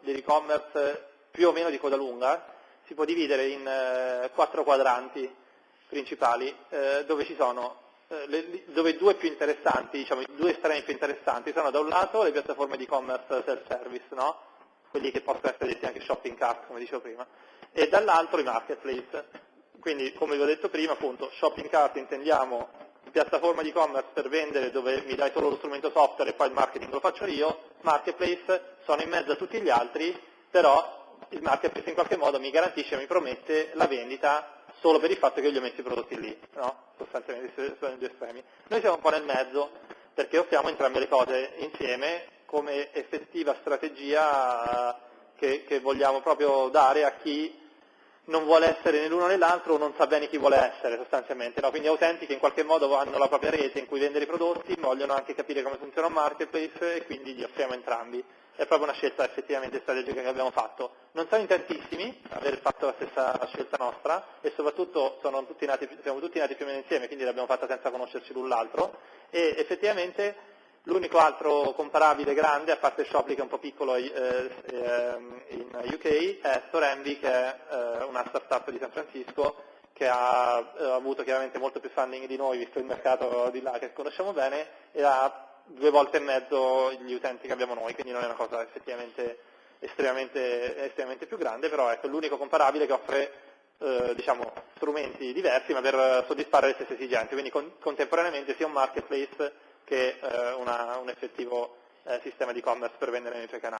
dell'e-commerce più o meno di coda lunga si può dividere in eh, quattro quadranti principali eh, dove ci sono eh, le, dove due più interessanti, diciamo, i due estremi più interessanti sono da un lato le piattaforme di e-commerce self-service, no? quelli che possono essere detti anche shopping cart, come dicevo prima, e dall'altro i marketplace. Quindi, come vi ho detto prima, appunto, shopping cart intendiamo piattaforma di e-commerce per vendere dove mi dai solo lo strumento software e poi il marketing lo faccio io, marketplace sono in mezzo a tutti gli altri, però il marketplace in qualche modo mi garantisce, mi promette la vendita solo per il fatto che io gli ho messo i prodotti lì, no? sostanzialmente sono i due estremi. Noi siamo un po' nel mezzo perché offriamo entrambe le cose insieme come effettiva strategia che, che vogliamo proprio dare a chi non vuole essere né l'uno né l'altro o non sa bene chi vuole essere sostanzialmente, no? quindi utenti che in qualche modo hanno la propria rete in cui vendere i prodotti, vogliono anche capire come funziona un marketplace e quindi li offriamo entrambi. È proprio una scelta effettivamente strategica che abbiamo fatto. Non siamo in tantissimi aver fatto la stessa scelta nostra e soprattutto tutti nati, siamo tutti nati più o meno insieme, quindi l'abbiamo fatta senza conoscerci l'un l'altro e effettivamente L'unico altro comparabile grande, a parte Shoply che è un po' piccolo eh, ehm, in UK, è Storenvy che è eh, una startup di San Francisco che ha eh, avuto chiaramente molto più funding di noi, visto il mercato di là che conosciamo bene, e ha due volte e mezzo gli utenti che abbiamo noi, quindi non è una cosa effettivamente estremamente, estremamente più grande, però ecco l'unico comparabile che offre eh, diciamo, strumenti diversi ma per soddisfare le stesse esigenze, quindi con, contemporaneamente sia un marketplace che eh, una, un effettivo eh, sistema di e-commerce per vendere nei tuoi canali.